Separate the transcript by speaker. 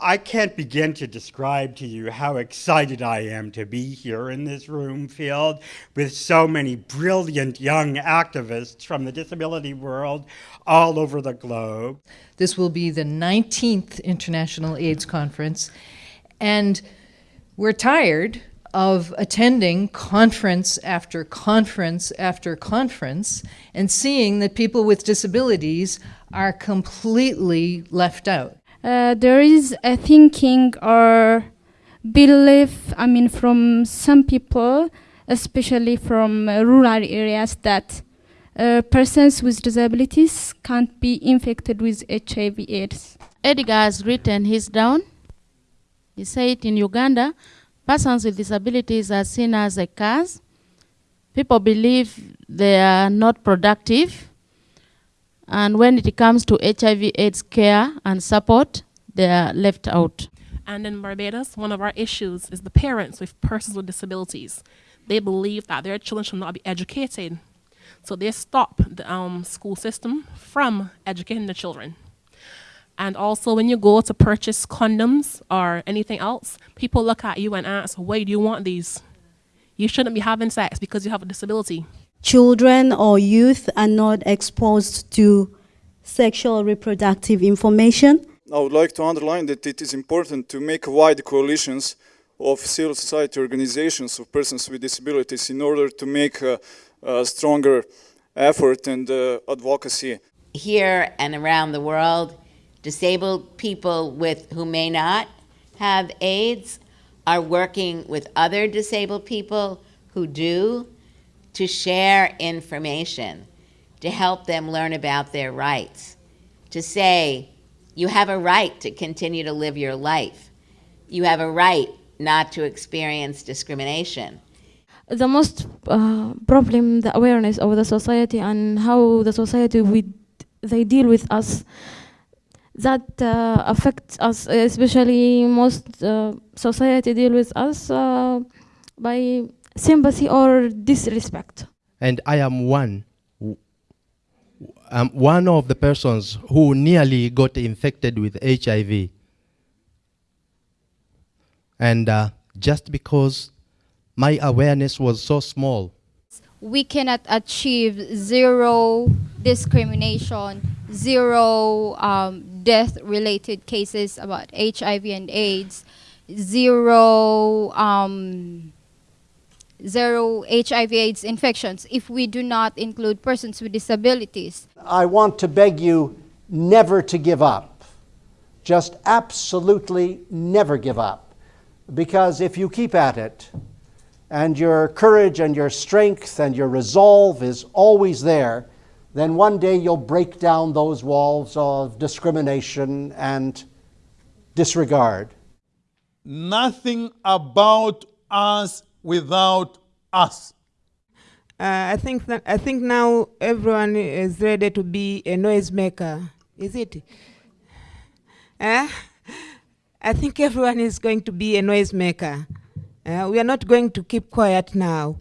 Speaker 1: I can't begin to describe to you how excited I am to be here in this room filled with so many brilliant young activists from the disability world all over the globe.
Speaker 2: This will be the 19th International AIDS Conference, and we're tired of attending conference after conference after conference and seeing that people with disabilities are completely left out.
Speaker 3: Uh, there is a thinking or belief, I mean, from some people, especially from uh, rural areas, that uh, persons with disabilities can't be infected with HIV AIDS.
Speaker 4: Edgar has written his down. He said in Uganda, persons with disabilities are seen as a curse. People believe they are not productive and when it comes to HIV AIDS care and support, they are left out.
Speaker 5: And in Barbados, one of our issues is the parents with persons with disabilities. They believe that their children should not be educated. So they stop the um, school system from educating the children. And also when you go to purchase condoms or anything else, people look at you and ask, why do you want these? You shouldn't be having sex because you have a disability
Speaker 6: children or youth are not exposed to sexual reproductive information.
Speaker 7: I would like to underline that it is important to make wide coalitions of civil society organizations of persons with disabilities in order to make a, a stronger effort and uh, advocacy.
Speaker 8: Here and around the world, disabled people with who may not have AIDS are working with other disabled people who do to share information, to help them learn about their rights, to say, you have a right to continue to live your life. You have a right not to experience discrimination.
Speaker 9: The most uh, problem, the awareness of the society and how the society with, they deal with us, that uh, affects us, especially most uh, society deal with us uh, by sympathy or disrespect.
Speaker 10: And I am one, I'm one of the persons who nearly got infected with HIV. And uh, just because my awareness was so small.
Speaker 11: We cannot achieve zero discrimination, zero um, death-related cases about HIV and AIDS, zero um, zero HIV AIDS infections if we do not include persons with disabilities.
Speaker 12: I want to beg you never to give up. Just absolutely never give up. Because if you keep at it, and your courage and your strength and your resolve is always there, then one day you'll break down those walls of discrimination and disregard.
Speaker 13: Nothing about us without us.
Speaker 14: Uh, I think that, I think now everyone is ready to be a noisemaker. Is it? Uh, I think everyone is going to be a noisemaker. Uh, we are not going to keep quiet now.